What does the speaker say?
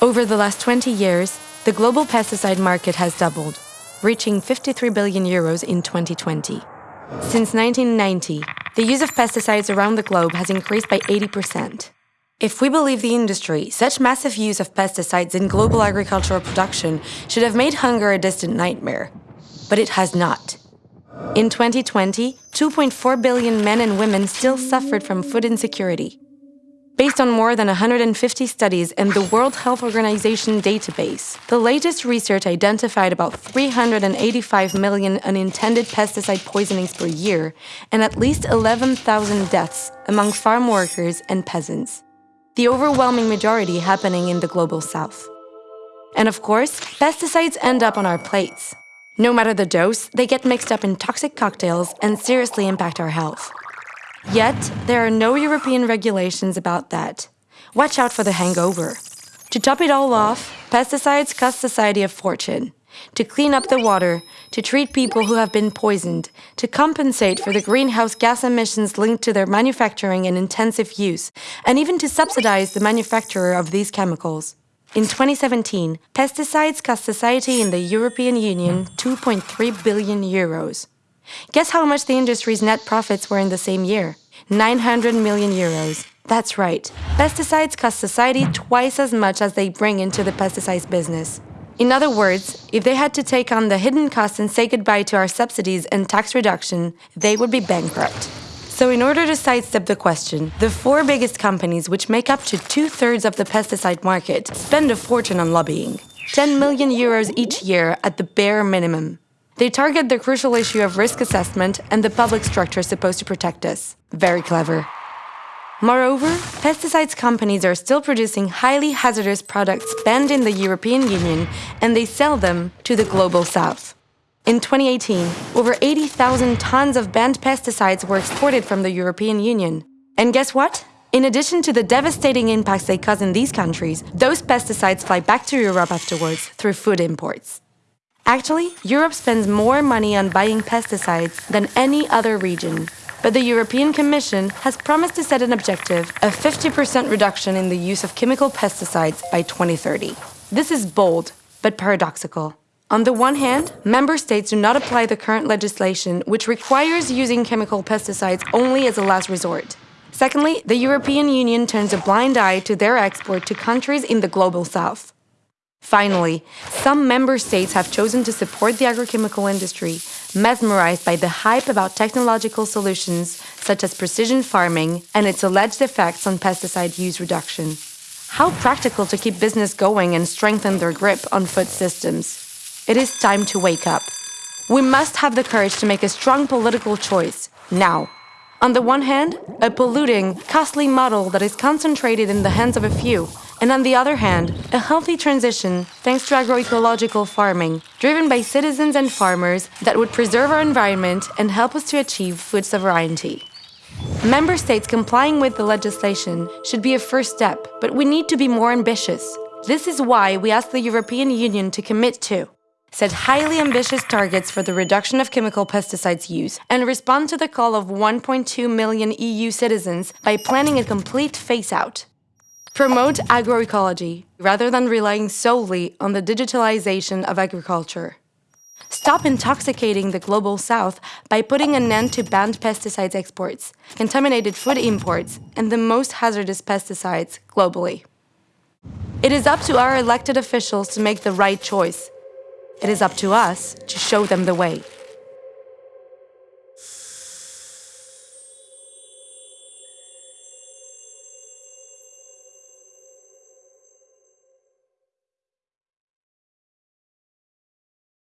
Over the last 20 years, the global pesticide market has doubled, reaching 53 billion euros in 2020. Since 1990, the use of pesticides around the globe has increased by 80%. If we believe the industry, such massive use of pesticides in global agricultural production should have made hunger a distant nightmare. But it has not. In 2020, 2.4 billion men and women still suffered from food insecurity. Based on more than 150 studies and the World Health Organization database, the latest research identified about 385 million unintended pesticide poisonings per year and at least 11,000 deaths among farm workers and peasants the overwhelming majority happening in the global south. And of course, pesticides end up on our plates. No matter the dose, they get mixed up in toxic cocktails and seriously impact our health. Yet, there are no European regulations about that. Watch out for the hangover. To top it all off, pesticides cost society a fortune to clean up the water, to treat people who have been poisoned, to compensate for the greenhouse gas emissions linked to their manufacturing and intensive use, and even to subsidize the manufacturer of these chemicals. In 2017, pesticides cost society in the European Union 2.3 billion euros. Guess how much the industry's net profits were in the same year? 900 million euros. That's right. Pesticides cost society twice as much as they bring into the pesticides business. In other words, if they had to take on the hidden costs and say goodbye to our subsidies and tax reduction, they would be bankrupt. So in order to sidestep the question, the four biggest companies, which make up to two-thirds of the pesticide market, spend a fortune on lobbying. 10 million euros each year at the bare minimum. They target the crucial issue of risk assessment and the public structure supposed to protect us. Very clever. Moreover, pesticides companies are still producing highly hazardous products banned in the European Union and they sell them to the global south. In 2018, over 80,000 tons of banned pesticides were exported from the European Union. And guess what? In addition to the devastating impacts they cause in these countries, those pesticides fly back to Europe afterwards through food imports. Actually, Europe spends more money on buying pesticides than any other region, but the European Commission has promised to set an objective of 50% reduction in the use of chemical pesticides by 2030. This is bold, but paradoxical. On the one hand, member states do not apply the current legislation, which requires using chemical pesticides only as a last resort. Secondly, the European Union turns a blind eye to their export to countries in the global south. Finally, some member states have chosen to support the agrochemical industry, mesmerized by the hype about technological solutions such as precision farming and its alleged effects on pesticide use reduction. How practical to keep business going and strengthen their grip on food systems. It is time to wake up. We must have the courage to make a strong political choice, now. On the one hand, a polluting, costly model that is concentrated in the hands of a few, and on the other hand, a healthy transition thanks to agroecological farming, driven by citizens and farmers that would preserve our environment and help us to achieve food sovereignty. Member states complying with the legislation should be a first step, but we need to be more ambitious. This is why we ask the European Union to commit to set highly ambitious targets for the reduction of chemical pesticides use, and respond to the call of 1.2 million EU citizens by planning a complete phase-out. Promote agroecology, rather than relying solely on the digitalization of agriculture. Stop intoxicating the Global South by putting an end to banned pesticides exports, contaminated food imports, and the most hazardous pesticides globally. It is up to our elected officials to make the right choice. It is up to us to show them the way.